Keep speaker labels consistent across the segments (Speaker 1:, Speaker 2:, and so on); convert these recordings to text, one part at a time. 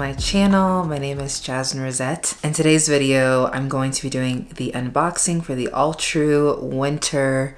Speaker 1: my channel. My name is Jasmine Rosette. In today's video, I'm going to be doing the unboxing for the Alltrue Winter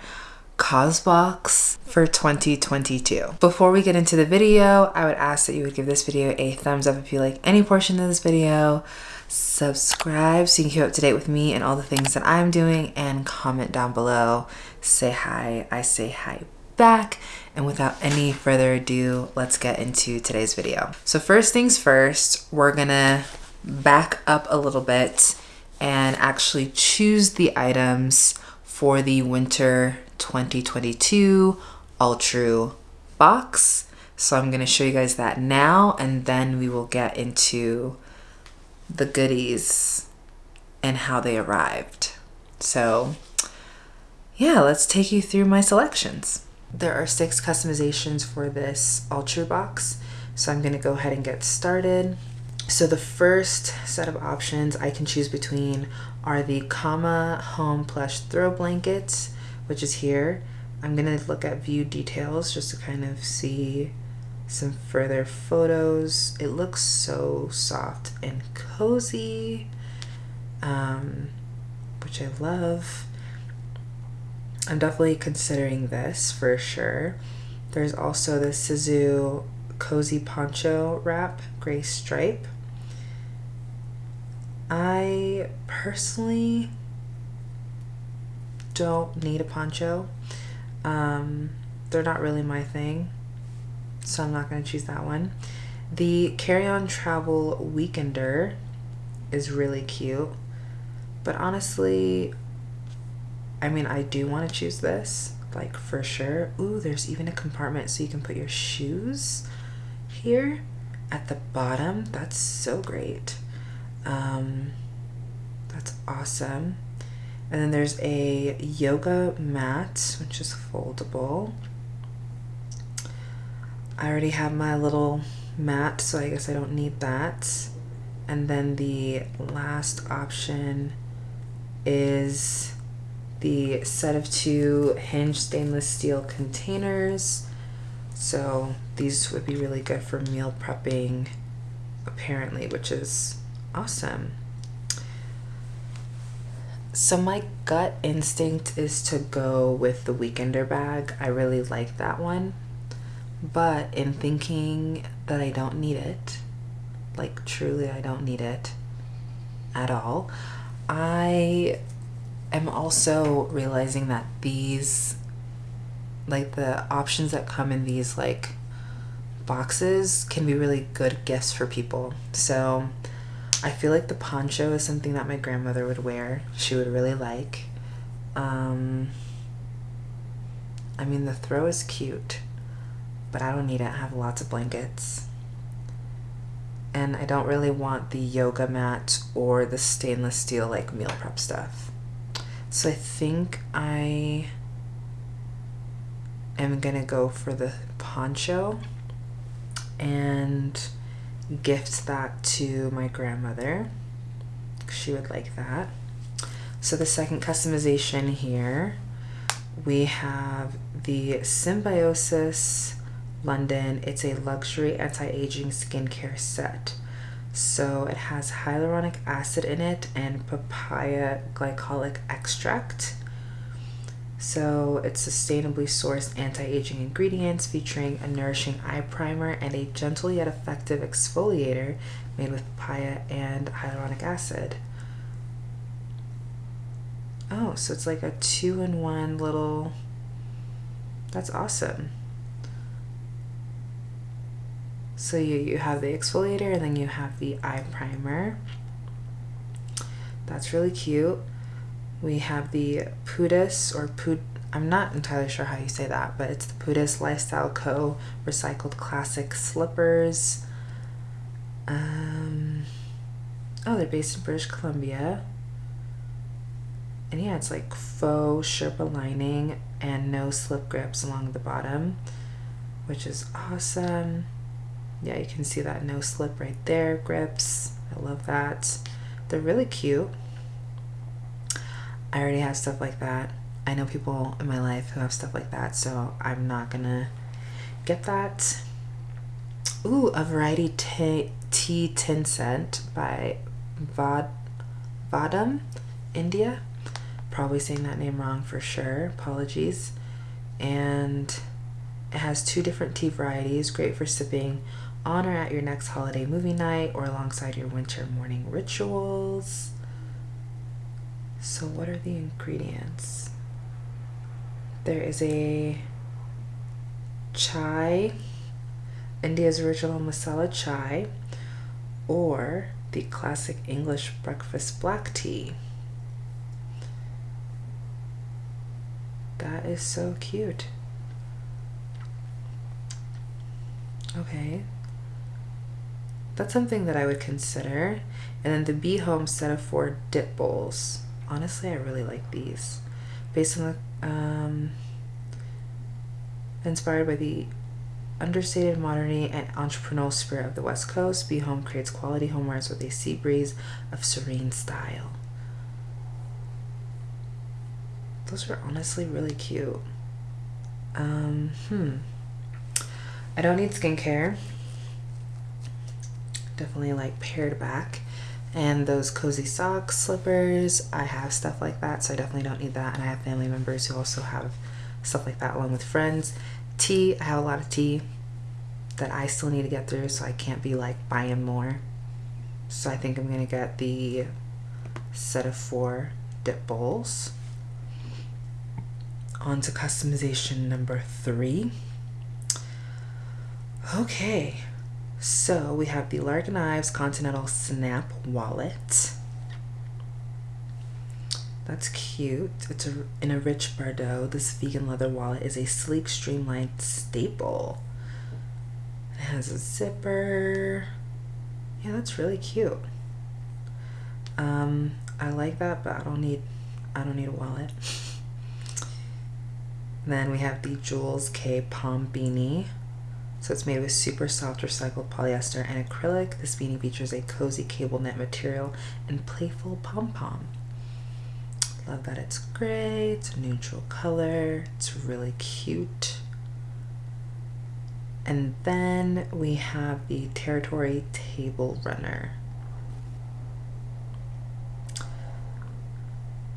Speaker 1: Causebox for 2022. Before we get into the video, I would ask that you would give this video a thumbs up if you like any portion of this video, subscribe so you can keep up to date with me and all the things that I'm doing, and comment down below. Say hi, I say hi back. And without any further ado, let's get into today's video. So first things first, we're gonna back up a little bit and actually choose the items for the winter 2022 Alltrue box. So I'm gonna show you guys that now and then we will get into the goodies and how they arrived. So yeah, let's take you through my selections. There are six customizations for this Alltrue box, so I'm going to go ahead and get started. So the first set of options I can choose between are the Kama Home Plush Throw Blankets, which is here. I'm going to look at view details just to kind of see some further photos. It looks so soft and cozy, um, which I love. I'm definitely considering this for sure. There's also the Sizu Cozy Poncho Wrap Gray Stripe. I personally don't need a poncho. Um, they're not really my thing, so I'm not going to choose that one. The Carry On Travel Weekender is really cute, but honestly, I mean, I do want to choose this, like for sure. Ooh, there's even a compartment so you can put your shoes here at the bottom. That's so great. Um, that's awesome. And then there's a yoga mat, which is foldable. I already have my little mat, so I guess I don't need that. And then the last option is the set of two hinged stainless steel containers. So these would be really good for meal prepping apparently, which is awesome. So my gut instinct is to go with the weekender bag. I really like that one. But in thinking that I don't need it, like truly I don't need it at all, I am also realizing that these like the options that come in these like boxes can be really good gifts for people. So I feel like the poncho is something that my grandmother would wear. She would really like. Um, I mean, the throw is cute, but I don't need it. I have lots of blankets. And I don't really want the yoga mat or the stainless steel like meal prep stuff. So I think I am gonna go for the poncho and gift that to my grandmother. She would like that. So the second customization here, we have the Symbiosis London. It's a luxury anti-aging skincare set. So it has hyaluronic acid in it and papaya glycolic extract. So it's sustainably sourced anti-aging ingredients featuring a nourishing eye primer and a gentle yet effective exfoliator made with papaya and hyaluronic acid. Oh, so it's like a two-in-one little... That's awesome. So you, you have the exfoliator and then you have the eye primer. That's really cute. We have the Pudus or Pud I'm not entirely sure how you say that, but it's the Pudus Lifestyle Co. Recycled Classic Slippers. Um, oh, they're based in British Columbia. And yeah, it's like faux Sherpa lining and no slip grips along the bottom, which is awesome yeah you can see that no slip right there grips I love that they're really cute I already have stuff like that I know people in my life who have stuff like that so I'm not gonna get that ooh, a variety tea, tea tin scent by Vad, Vahdam, India. Probably saying that name wrong for sure. Apologies. And it has two different tea varieties, great for sipping on or at your next holiday movie night or alongside your winter morning rituals. So, what are the ingredients? There is a chai, India's original masala chai, or the classic English breakfast black tea. That is so cute. Okay. That's something that I would consider. And then the Be Home set of four dip bowls. Honestly, I really like these. Based on the, um, inspired by the understated modernity and entrepreneurial spirit of the West Coast, Be Home creates quality homewares with a sea breeze of serene style. Those are honestly really cute. Um, hmm. I don't need skincare. Definitely like pared back. And those cozy socks, slippers, I have stuff like that, so I definitely don't need that. And I have family members who also have stuff like that along with friends. Tea, I have a lot of tea that I still need to get through, so I can't be like buying more. So I think I'm gonna get the set of four dip bowls. On to customization number three. Okay, so we have the Largan Ives Continental Snap Wallet. That's cute. It's a, in a rich Bordeaux. This vegan leather wallet is a sleek, streamlined staple. It has a zipper. Yeah, that's really cute. Um, I like that, but I don't need I don't need a wallet. Then we have the Jules K Pom Beanie. So it's made with super soft recycled polyester and acrylic. This beanie features a cozy cable knit material and playful pom-pom. Love that it's gray, it's a neutral color, it's really cute. And then we have the Territory Table Runner.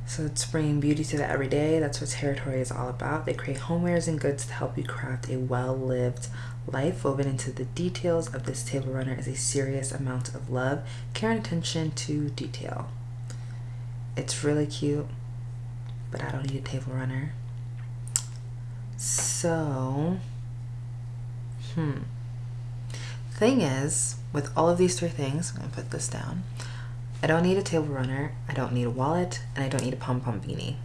Speaker 1: So it's bringing beauty to the everyday. That's what Territory is all about. They create homewares and goods to help you craft a well-lived life. Woven into the details of this table runner is a serious amount of love, care, and attention to detail. It's really cute, but I don't need a table runner. So, hmm. Thing is, with all of these three things, I'm gonna put this down. I don't need a table runner, I don't need a wallet, and I don't need a pom pom beanie.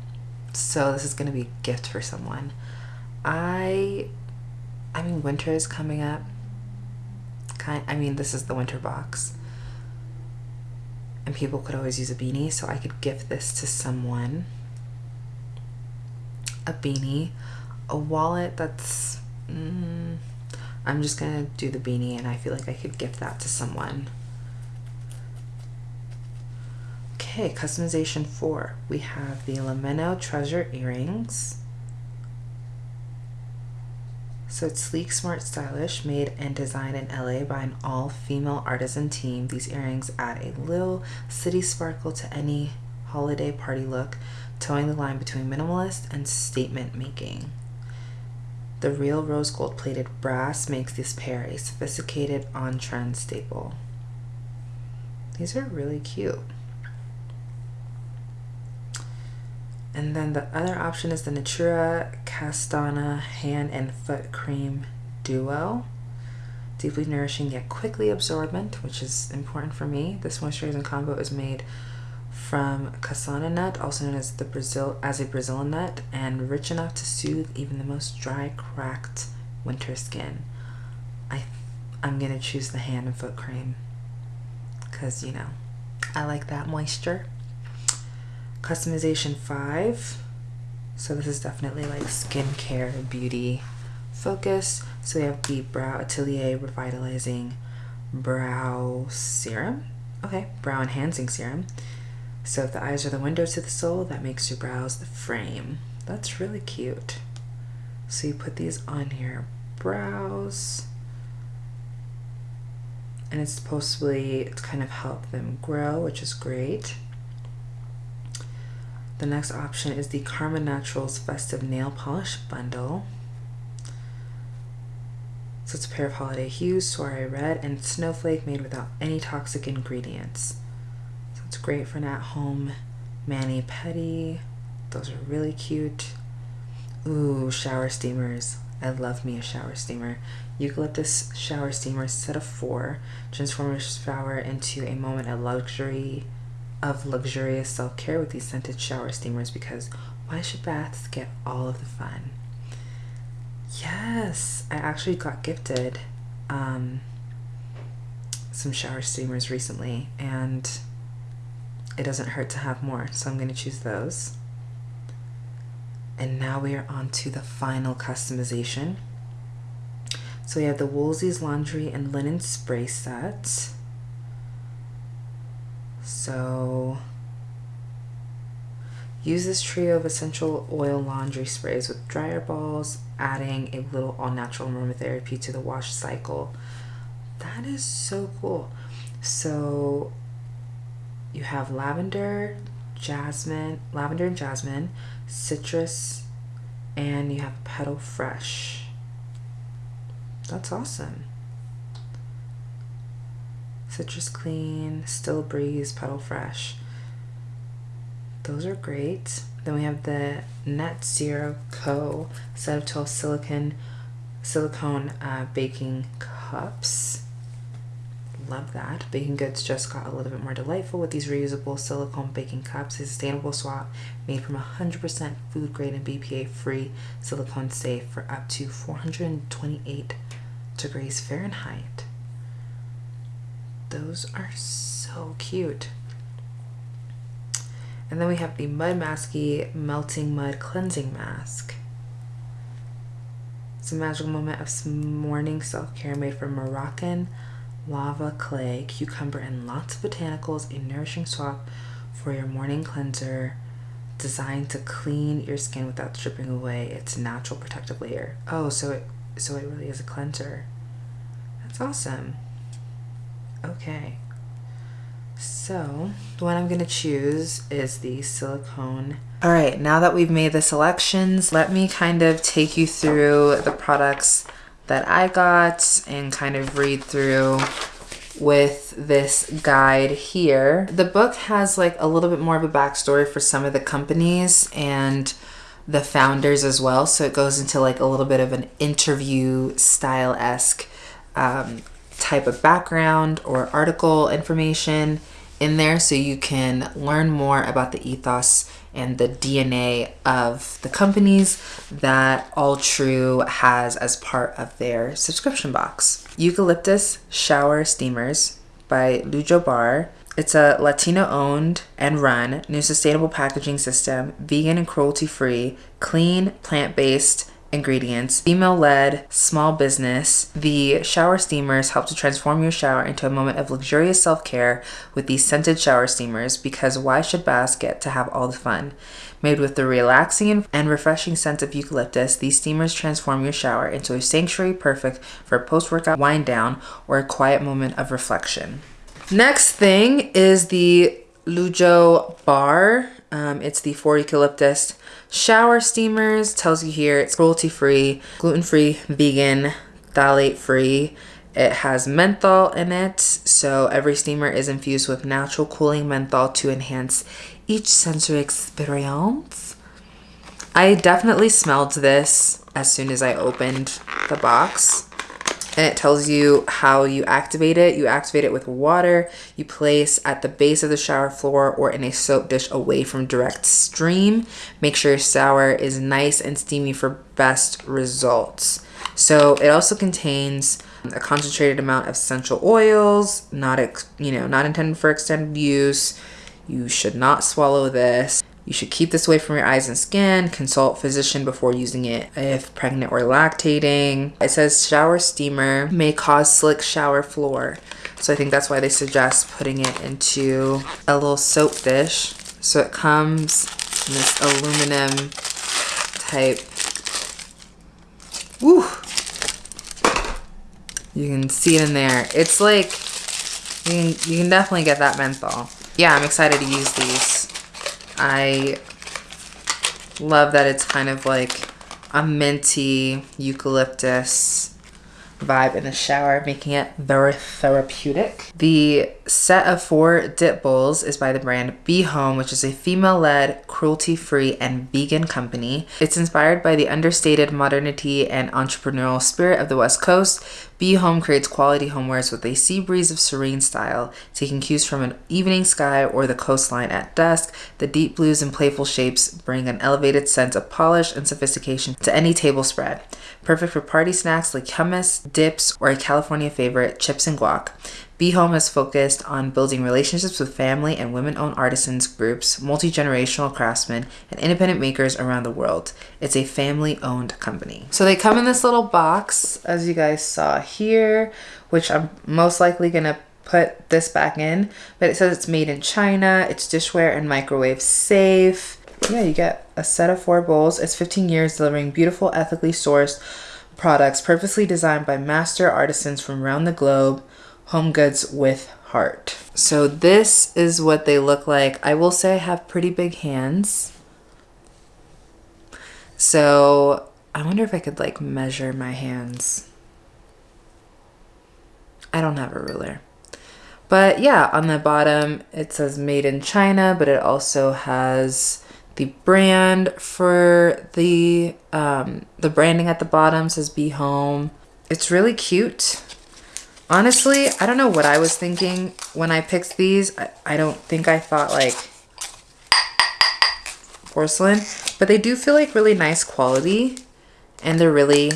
Speaker 1: So this is gonna be a gift for someone. I, I mean, winter is coming up. Kind, I mean, this is the winter box, and people could always use a beanie, so I could gift this to someone. A beanie, a wallet. That's. Mm, I'm just gonna do the beanie, and I feel like I could gift that to someone. Okay, customization four. We have the Lameno Treasure Earrings. So it's sleek, smart, stylish, made and designed in LA by an all-female artisan team. These earrings add a little city sparkle to any holiday party look, towing the line between minimalist and statement making. The real rose gold plated brass makes this pair a sophisticated on-trend staple. These are really cute. And then the other option is the Natura Castana Hand and Foot Cream Duo. Deeply nourishing yet quickly absorbent, which is important for me. This moisturizing combo is made from Castana nut, also known as the Brazil as a Brazilian nut, and rich enough to soothe even the most dry, cracked winter skin. I I'm gonna choose the hand and foot cream because you know I like that moisture customization 5 so this is definitely like skincare beauty focus. So we have the brow atelier revitalizing brow serum. Okay brow enhancing serum. So if the eyes are the window to the soul that makes your brows the frame. That's really cute. So you put these on your brows. And it's supposedly to kind of help them grow, which is great. The next option is the Karma Naturals Festive Nail Polish Bundle. So it's a pair of holiday hues, soiree red, and snowflake made without any toxic ingredients. So it's great for an at-home mani-pedi. Those are really cute. Ooh, shower steamers. I love me a shower steamer. Eucalyptus shower steamer set of four. Transform your shower into a moment of luxury of luxurious self-care with these scented shower steamers because why should baths get all of the fun? Yes, I actually got gifted um, some shower steamers recently, and it doesn't hurt to have more, so I'm going to choose those. And now we are on to the final customization. So we have the Woolzies Laundry and Linen Spray Set. So Use this trio of essential oil laundry sprays with dryer balls, adding a little all natural aromatherapy to the wash cycle. That is so cool. So you have lavender, jasmine, lavender and jasmine, citrus, and you have petal fresh. That's awesome. Citrus clean, still breeze, petal fresh. Those are great. Then we have the Net Zero Co. set of 12 silicone, silicone uh, baking cups. Love that. Baking goods just got a little bit more delightful with these reusable silicone baking cups. A sustainable swap made from 100% food grade and BPA free silicone safe for up to 428 degrees Fahrenheit. Those are so cute. And then we have the Mud Masky Melting Mud Cleansing Mask. It's a magical moment of morning self-care made from Moroccan lava clay, cucumber, and lots of botanicals. A nourishing swap for your morning cleanser designed to clean your skin without stripping away its natural protective layer. Oh, so it so it really is a cleanser. That's awesome. Okay. So the one I'm going to choose is the silicone. All right, now that we've made the selections, let me kind of take you through the products that I got and kind of read through with this guide here. The book has like a little bit more of a backstory for some of the companies and the founders as well. So it goes into like a little bit of an interview style-esque um, type of background or article information in there so you can learn more about the ethos and the DNA of the companies that Alltrue has as part of their subscription box. Eucalyptus Shower Steamers by Lujo Bar. It's a Latino owned and run new sustainable packaging system, vegan and cruelty free, clean, plant based, ingredients, female-led small business. The shower steamers help to transform your shower into a moment of luxurious self-care with these scented shower steamers because why should baths get to have all the fun? Made with the relaxing and refreshing scent of eucalyptus, these steamers transform your shower into a sanctuary perfect for a post-workout wind down or a quiet moment of reflection. Next thing is the Lujo Bar. Um, it's the 4 eucalyptus shower steamers. Tells you here it's cruelty free, gluten free, vegan, phthalate free. It has menthol in it, so every steamer is infused with natural cooling menthol to enhance each sensory experience. I definitely smelled this as soon as I opened the box and it tells you how you activate it. You activate it with water. You place at the base of the shower floor or in a soap dish away from direct stream. Make sure your shower is nice and steamy for best results. So it also contains a concentrated amount of essential oils, not you know, not intended for extended use. You should not swallow this. You should keep this away from your eyes and skin. Consult physician before using it if pregnant or lactating. It says shower steamer may cause slick shower floor. So I think that's why they suggest putting it into a little soap dish. So it comes in this aluminum type. Woo! You can see it in there. It's like You can, you can definitely get that menthol. Yeah, I'm excited to use these. I love that it's kind of like a minty eucalyptus vibe in the shower, making it very therapeutic. The set of four dip bowls is by the brand Be Home, which is a female-led, cruelty-free, and vegan company. It's inspired by the understated modernity and entrepreneurial spirit of the West Coast. Be Home creates quality homewares with a sea breeze of serene style, taking cues from an evening sky or the coastline at dusk. The deep blues and playful shapes bring an elevated sense of polish and sophistication to any table spread. Perfect for party snacks like hummus, dips, or a California favorite, chips and guac. Be Home has focused on building relationships with family and women owned artisans groups, multi generational craftsmen, and independent makers around the world. It's a family owned company. So they come in this little box, as you guys saw here, which I'm most likely going to put this back in, but it says it's made in China, it's dishware and microwave safe. Yeah, you get a set of four bowls. It's 15 years delivering beautiful, ethically sourced products purposely designed by master artisans from around the globe home goods with heart. So this is what they look like. I will say I have pretty big hands. So I wonder if I could like measure my hands. I don't have a ruler. But yeah, on the bottom it says made in China, but it also has the brand for the um, the branding at the bottom says be home. It's really cute. Honestly, I don't know what I was thinking when I picked these. I, I don't think I thought like porcelain, but they do feel like really nice quality and they're really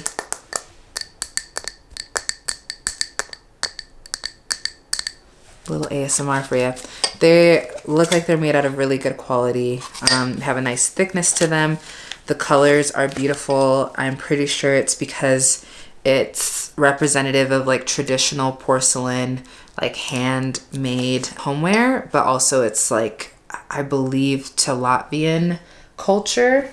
Speaker 1: little ASMR for you. They look like they're made out of really good quality, um, have a nice thickness to them. The colors are beautiful. I'm pretty sure it's because it's representative of like traditional porcelain, like handmade homeware, but also it's like, I believe, to Latvian culture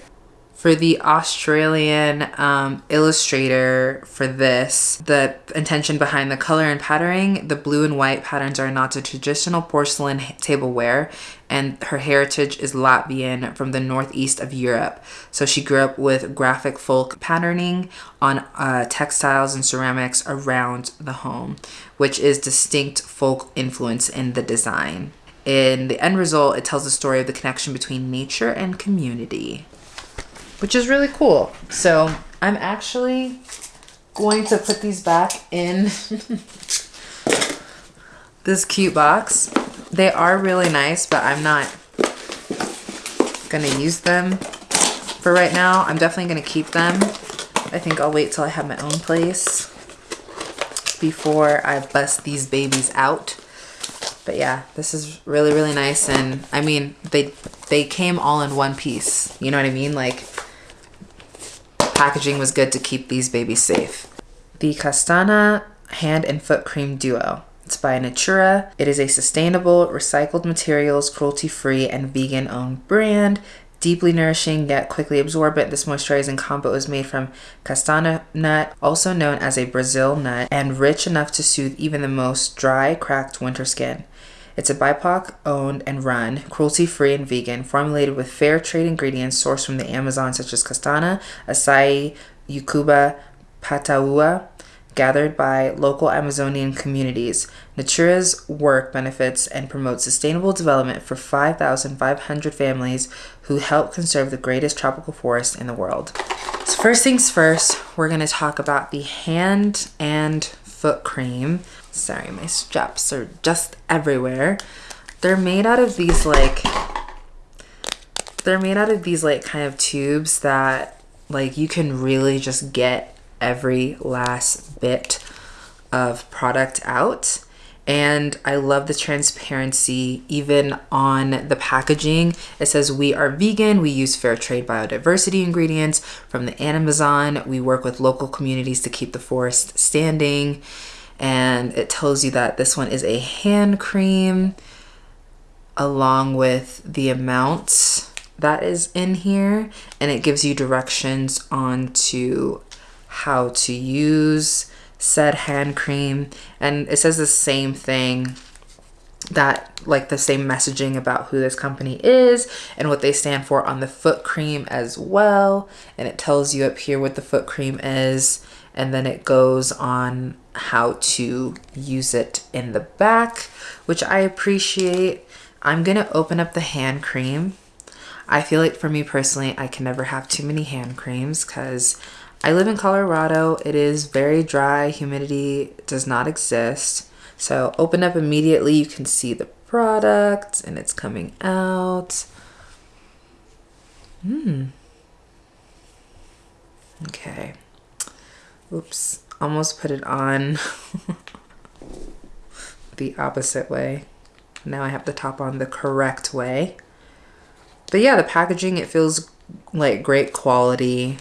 Speaker 1: for the Australian um, illustrator for this, the intention behind the color and patterning, the blue and white patterns are not a traditional porcelain tableware, and her heritage is Latvian from the northeast of Europe. So she grew up with graphic folk patterning on uh, textiles and ceramics around the home, which is distinct folk influence in the design. In the end result, it tells the story of the connection between nature and community which is really cool. So I'm actually going to put these back in this cute box. They are really nice, but I'm not gonna use them for right now. I'm definitely gonna keep them. I think I'll wait till I have my own place before I bust these babies out. But yeah, this is really, really nice. And I mean, they, they came all in one piece. You know what I mean? Like packaging was good to keep these babies safe. The Castana Hand and Foot Cream Duo. It's by Natura. It is a sustainable, recycled materials, cruelty-free, and vegan-owned brand. Deeply nourishing yet quickly absorbent, this moisturizing combo is made from castana nut, also known as a Brazil nut, and rich enough to soothe even the most dry, cracked winter skin. It's a BIPOC owned and run, cruelty free and vegan, formulated with fair trade ingredients sourced from the Amazon, such as castana, acai, ucuuba, pataua, gathered by local Amazonian communities. Natura's work benefits and promotes sustainable development for 5,500 families who help conserve the greatest tropical forest in the world. So first things first, we're going to talk about the hand and foot cream. Sorry, my straps are just everywhere. They're made out of these like, they're made out of these like kind of tubes that like you can really just get every last bit of product out and I love the transparency even on the packaging. It says we are vegan, we use fair trade biodiversity ingredients from the Amazon, we work with local communities to keep the forest standing and it tells you that this one is a hand cream along with the amounts that is in here. And it gives you directions on to how to use said hand cream. And it says the same thing that like the same messaging about who this company is and what they stand for on the foot cream as well. And it tells you up here what the foot cream is and then it goes on how to use it in the back which I appreciate I'm gonna open up the hand cream I feel like for me personally I can never have too many hand creams because I live in Colorado it is very dry humidity does not exist so open up immediately, you can see the product and it's coming out. Hmm. Okay. Oops, almost put it on the opposite way. Now I have the top on the correct way. But yeah, the packaging, it feels like great quality,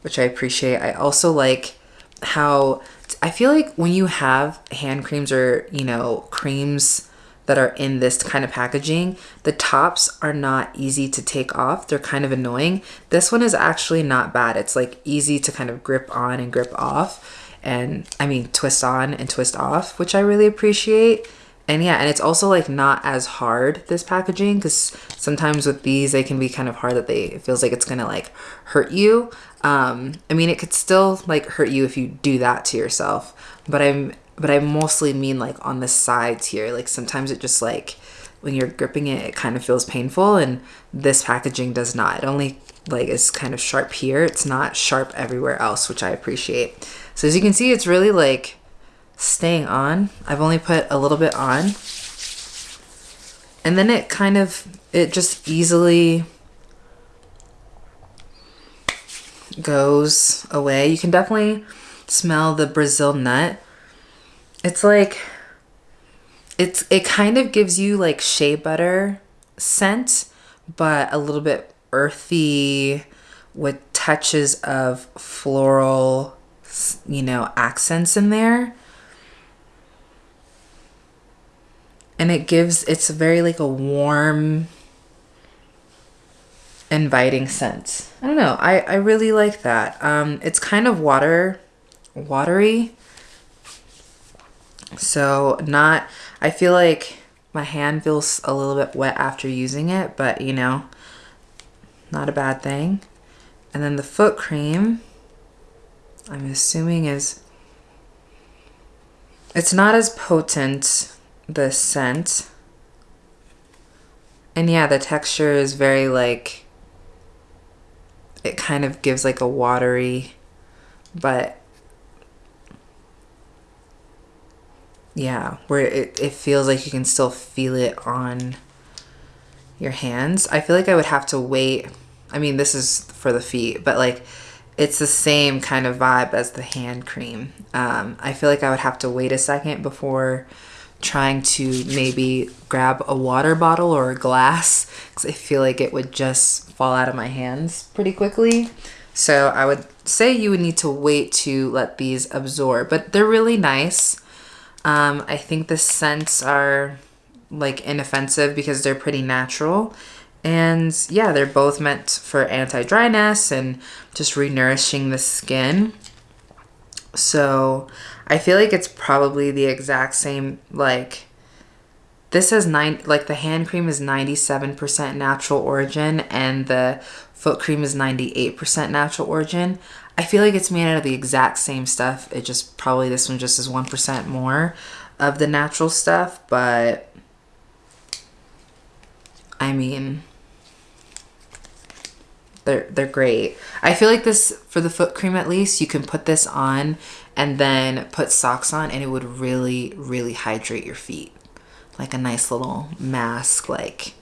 Speaker 1: which I appreciate. I also like how I feel like when you have hand creams or, you know, creams that are in this kind of packaging, the tops are not easy to take off. They're kind of annoying. This one is actually not bad. It's like easy to kind of grip on and grip off and I mean twist on and twist off, which I really appreciate. And yeah, and it's also like not as hard this packaging because sometimes with these they can be kind of hard that they it feels like it's gonna like hurt you. Um, I mean, it could still like hurt you if you do that to yourself, but I'm, but I mostly mean like on the sides here. Like sometimes it just like when you're gripping it, it kind of feels painful, and this packaging does not. It only like is kind of sharp here. It's not sharp everywhere else, which I appreciate. So as you can see, it's really like staying on. I've only put a little bit on. And then it kind of, it just easily goes away. You can definitely smell the Brazil nut. It's like it's it kind of gives you like shea butter scent, but a little bit earthy with touches of floral, you know, accents in there. And it gives it's very like a warm inviting scent. I don't know. I, I really like that. Um, it's kind of water, watery. So not, I feel like my hand feels a little bit wet after using it, but you know, not a bad thing. And then the foot cream, I'm assuming is, it's not as potent, the scent. And yeah, the texture is very like, it kind of gives like a watery, but yeah, where it, it feels like you can still feel it on your hands. I feel like I would have to wait. I mean, this is for the feet, but like it's the same kind of vibe as the hand cream. Um, I feel like I would have to wait a second before trying to maybe grab a water bottle or a glass because I feel like it would just fall out of my hands pretty quickly. So I would say you would need to wait to let these absorb, but they're really nice. Um, I think the scents are like inoffensive because they're pretty natural. And yeah, they're both meant for anti-dryness and just renourishing the skin. So I feel like it's probably the exact same, like, this has nine, like the hand cream is 97% natural origin and the foot cream is 98% natural origin. I feel like it's made out of the exact same stuff. It just, probably this one just is 1% more of the natural stuff, but I mean, they're they're great. I feel like this for the foot cream at least you can put this on and then put socks on and it would really really hydrate your feet. Like a nice little mask like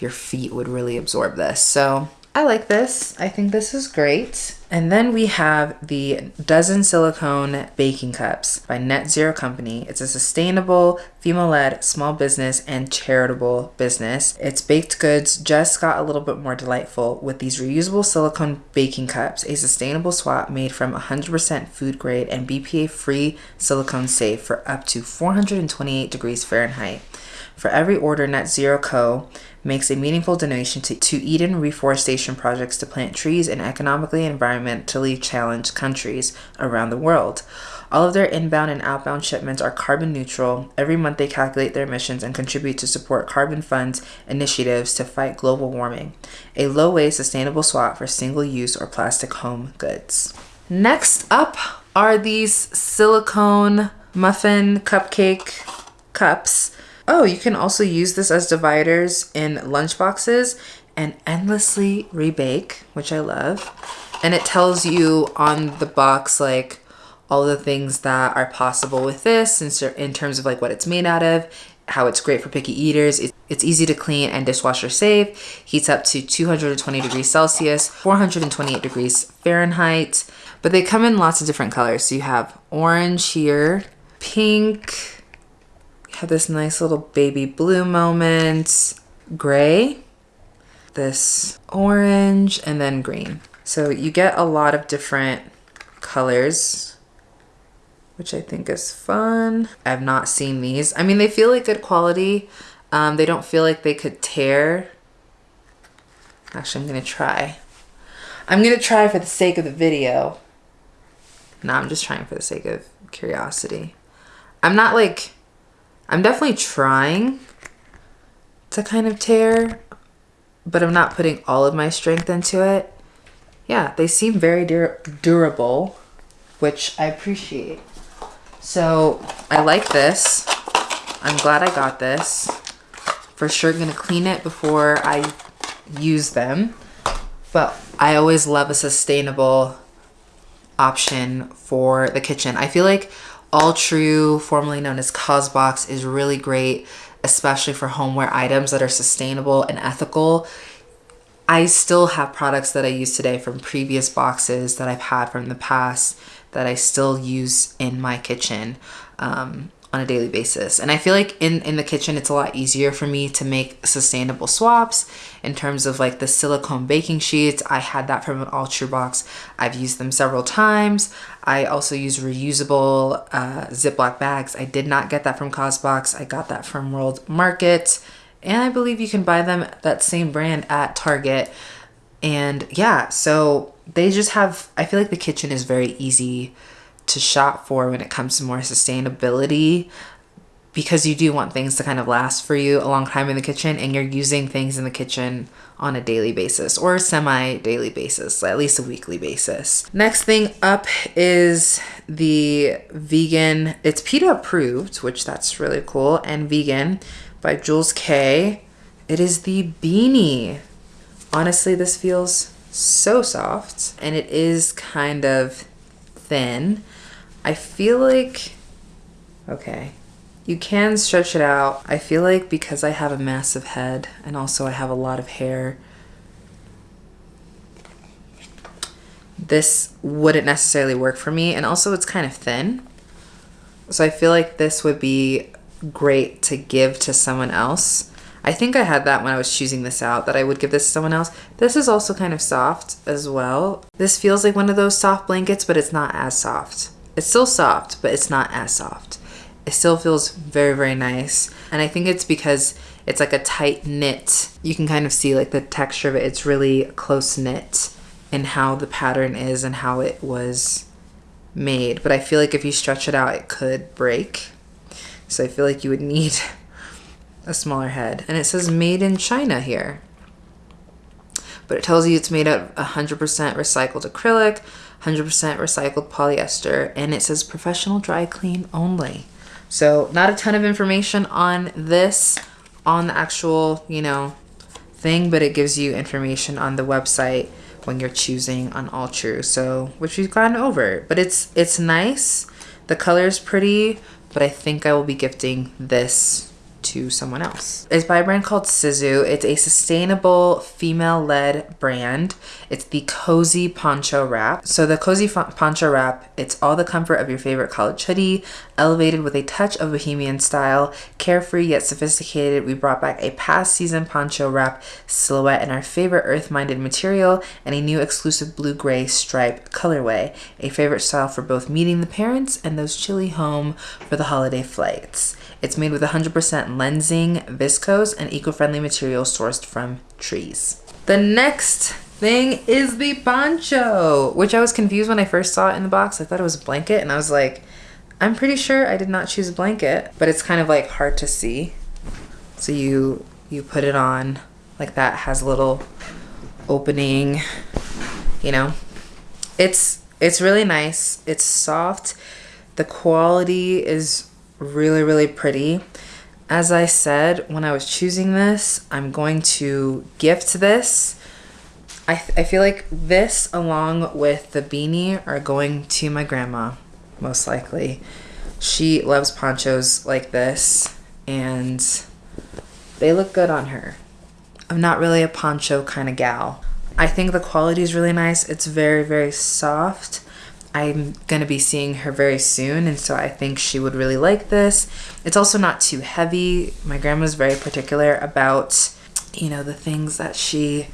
Speaker 1: your feet would really absorb this. So I like this. I think this is great. And then we have the Dozen Silicone Baking Cups by Net Zero Company. It's a sustainable, female-led small business and charitable business. Its baked goods just got a little bit more delightful with these reusable silicone baking cups, a sustainable swap made from 100% food grade and BPA-free silicone safe for up to 428 degrees Fahrenheit. For every order, Net Zero Co makes a meaningful donation to, to Eden reforestation projects to plant trees in economically and environmentally challenged countries around the world. All of their inbound and outbound shipments are carbon neutral. Every month, they calculate their emissions and contribute to support Carbon Fund's initiatives to fight global warming. A low waste, sustainable swap for single use or plastic home goods. Next up are these silicone muffin cupcake cups. Oh, you can also use this as dividers in lunchboxes and endlessly rebake, which I love. And it tells you on the box, like, all the things that are possible with this in, in terms of like what it's made out of, how it's great for picky eaters. It's easy to clean and dishwasher safe. Heats up to 220 degrees Celsius, 428 degrees Fahrenheit. But they come in lots of different colors. So you have orange here, pink, have this nice little baby blue moment, gray, this orange, and then green. So you get a lot of different colors which I think is fun. I've not seen these. I mean, they feel like good quality. Um, they don't feel like they could tear. Actually, I'm to try. I'm to try for the sake of the video. No, I'm just trying for the sake of curiosity. I'm not like, I'm definitely trying to kind of tear, but I'm not putting all of my strength into it. Yeah, they seem very dur durable, which I appreciate. So I like this. I'm glad I got this. For sure gonna clean it before I use them. But I always love a sustainable option for the kitchen. I feel like Alltrue, formerly known as Causebox, is really great, especially for homeware items that are sustainable and ethical. I still have products that I use today from previous boxes that I've had from the past that I still use in my kitchen um, on a daily basis. And I feel like in, in the kitchen, it's a lot easier for me to make sustainable swaps in terms of like the silicone baking sheets. I had that from an Alltrue box. I've used them several times. I also use reusable uh, Ziploc bags. I did not get that from Causebox. I got that from World Market. And I believe you can buy them, that same brand at Target. And yeah, so they just have, I feel like the kitchen is very easy to shop for when it comes to more sustainability because you do want things to kind of last for you a long time in the kitchen and you're using things in the kitchen on a daily basis or semi daily basis, at least a weekly basis. Next thing up is the vegan, it's PETA approved, which that's really cool, and vegan by Jules K. It is the beanie. Honestly, this feels so soft and it is kind of thin. I feel like, okay, you can stretch it out. I feel like because I have a massive head and also I have a lot of hair, this wouldn't necessarily work for me. And also it's kind of thin. So I feel like this would be great to give to someone else I think I had that when I was choosing this out, that I would give this to someone else. This is also kind of soft as well. This feels like one of those soft blankets, but it's not as soft. It's still soft, but it's not as soft. It still feels very, very nice. And I think it's because it's like a tight knit. You can kind of see like the texture of it. It's really close knit in how the pattern is and how it was made. But I feel like if you stretch it out, it could break. So I feel like you would need a smaller head. And it says made in China here. But it tells you it's made of 100% recycled acrylic, 100% recycled polyester, and it says professional dry clean only. So not a ton of information on this on the actual, you know, thing, but it gives you information on the website when you're choosing on Alltrue. So, which we've gone over, but it's it's nice. The color is pretty, but I think I will be gifting this to someone else. It's by a brand called Sizu. It's a sustainable female-led brand. It's the Cozy Poncho Wrap. So the Cozy Poncho Wrap, it's all the comfort of your favorite college hoodie, elevated with a touch of bohemian style, carefree yet sophisticated. We brought back a past season poncho wrap silhouette in our favorite earth-minded material and a new exclusive blue-gray stripe colorway, a favorite style for both meeting the parents and those chilly home for the holiday flights. It's made with 100% Lenzing, viscose, and eco-friendly material sourced from trees. The next thing is the poncho, which I was confused when I first saw it in the box. I thought it was a blanket and I was like, I'm pretty sure I did not choose a blanket, but it's kind of like hard to see. So you you put it on like that has a little opening, you know. It's it's really nice. It's soft. The quality is really really pretty. As I said when I was choosing this, I'm going to gift this. I, I feel like this along with the beanie are going to my grandma most likely. She loves ponchos like this and they look good on her. I'm not really a poncho kind of gal. I think the quality is really nice. It's very, very soft. I'm going to be seeing her very soon, and so I think she would really like this. It's also not too heavy. My grandma's very particular about, you know, the things that she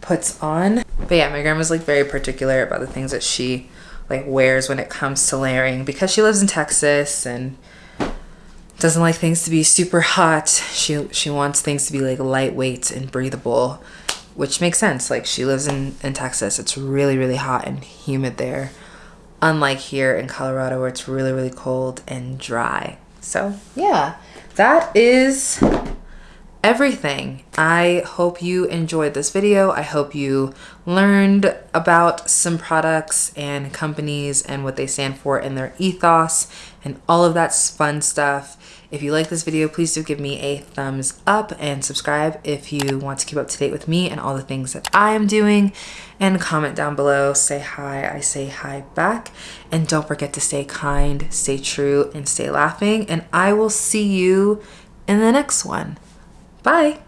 Speaker 1: puts on. But yeah, my grandma's like very particular about the things that she like wears when it comes to layering because she lives in Texas and doesn't like things to be super hot. She she wants things to be like lightweight and breathable, which makes sense. Like she lives in in Texas. It's really really hot and humid there. Unlike here in Colorado where it's really really cold and dry. So, yeah. That is everything. I hope you enjoyed this video. I hope you learned about some products and companies and what they stand for and their ethos and all of that fun stuff. If you like this video, please do give me a thumbs up and subscribe if you want to keep up to date with me and all the things that I am doing. And comment down below, say hi, I say hi back. And don't forget to stay kind, stay true, and stay laughing. And I will see you in the next one. Bye.